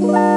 Bye.